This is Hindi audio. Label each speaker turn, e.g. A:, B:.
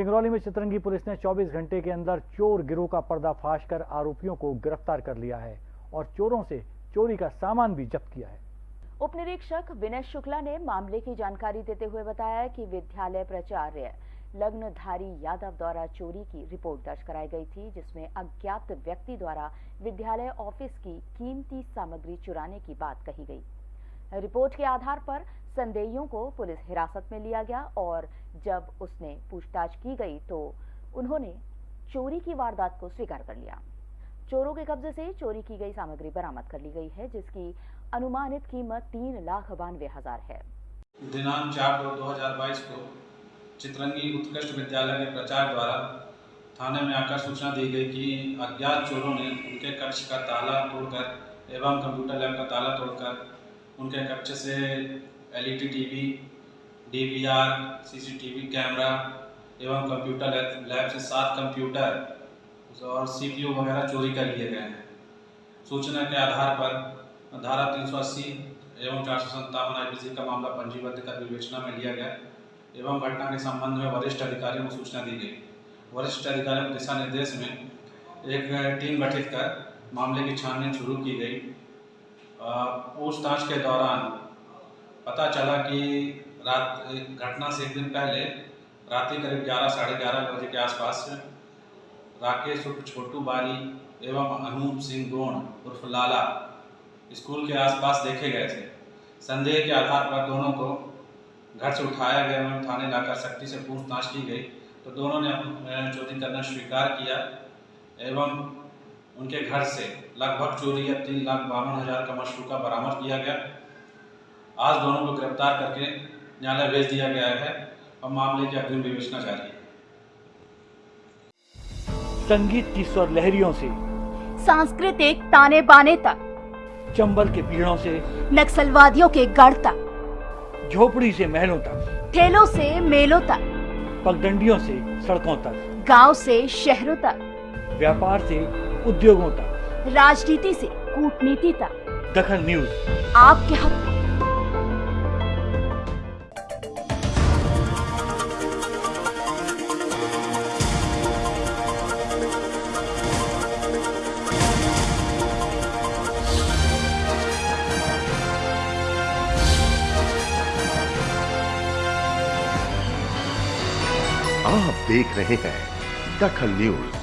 A: सिंगरौली में चितरंगी पुलिस ने 24 घंटे के अंदर चोर गिरोह का पर्दाफाश कर आरोपियों को गिरफ़्तार कर लिया है और चोरों से चोरी का सामान भी जब्त किया है।
B: उप निरीक्षक विनय शुक्ला ने मामले की जानकारी देते हुए बताया कि विद्यालय प्राचार्य लग्नधारी यादव द्वारा चोरी की रिपोर्ट दर्ज कराई गई थी, जिसमें अज्ञात व्यक्ति द्वारा विद्यालय ऑफ़िस की कीमती सामग्री चुराने की बात कही गई। रिपोर्ट के आधार पर संदेहियों को पुलिस हिरासत में लिया गया और जब उसने पूछताछ की गई तो उन्होंने चोरी की वारदात को स्वीकार कर लिया। चोरों के कब्जे से चोरी की गई सामग्री बरामद कर ली गई है, जिसकी अनुमानित कीमत तीन लाख बानवे हज़ार है।
C: दिनांक चार दो हज़ार बाईस को चित्रंगी उत्कृष्ट विद्यालय के प्रचार द्वारा थाने में आकर सूचना दी गई कि अज्ञात चोरों ने उनके कक्ष का ताला तोड़कर एवं कंप्यूटर लैब का ताला तोड़कर उनके कक्ष से LED TV DVR CCTV camera एवं कंप्यूटर लैब से सात कंप्यूटर और सी पी सीपीयू वगैरह चोरी कर लिए गए हैं। सूचना के आधार पर धारा तीन सौ अस्सी एवं चार सौ सत्तावन आई का मामला पंजीबद्ध कर विवेचना में लिया गया एवं घटना के संबंध में वरिष्ठ अधिकारियों को सूचना दी गई। वरिष्ठ अधिकारियों के दिशा निर्देश में एक टीम गठित कर मामले की छानबीन शुरू की गई। पूछताछ के दौरान पता चला कि रात, घटना से एक दिन पहले रात करीब ग्यारह, साढ़े ग्यारह बजे के आसपास, राकेश उर्फ़ छोटू बारी एवं अनूप सिंह गोण उर्फ़ लाला स्कूल के आसपास देखे गए थे। संदेह के आधार पर दोनों को घर से उठाया गया एवं थाने लाकर सख्ती से पूछताछ की गई। तो दोनों ने चोरी करना स्वीकार किया एवं उनके घर से लगभग चोरी या तीन लाख बावन हज़ार का मशरूका बरामद किया गया। आज दोनों को गिरफ़्तार करके न्यायालय भेज दिया गया है और मामले की अग्रिम विवेचना जारी है।
A: संगीत की स्वर लहरियों से
B: सांस्कृतिक ताने बाने तक
A: चंबल के पीड़ों से
B: नक्सलवादियों के गढ़ तक
A: झोपड़ी से महलों तक
B: ठेलों से मेलों तक
A: पगडंडियों से सड़कों तक
B: गाँव से शहरों तक।
A: व्यापार से उद्योगों तक।
B: राजनीति से कूटनीति तक।
A: दखन न्यूज़।
B: आपके हक।
D: आप देख रहे हैं दखल न्यूज़।